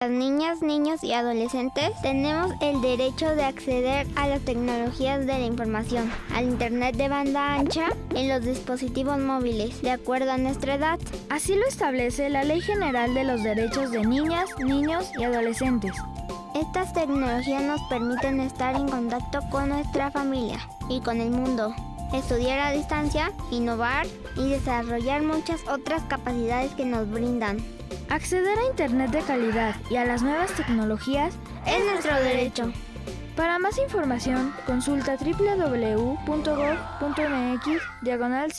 Las niñas, niños y adolescentes tenemos el derecho de acceder a las tecnologías de la información, al Internet de banda ancha en los dispositivos móviles, de acuerdo a nuestra edad. Así lo establece la Ley General de los Derechos de Niñas, Niños y Adolescentes. Estas tecnologías nos permiten estar en contacto con nuestra familia y con el mundo, estudiar a distancia, innovar y desarrollar muchas otras capacidades que nos brindan. Acceder a Internet de calidad y a las nuevas tecnologías es nuestro derecho. Para más información, consulta www.gov.mx diagonal.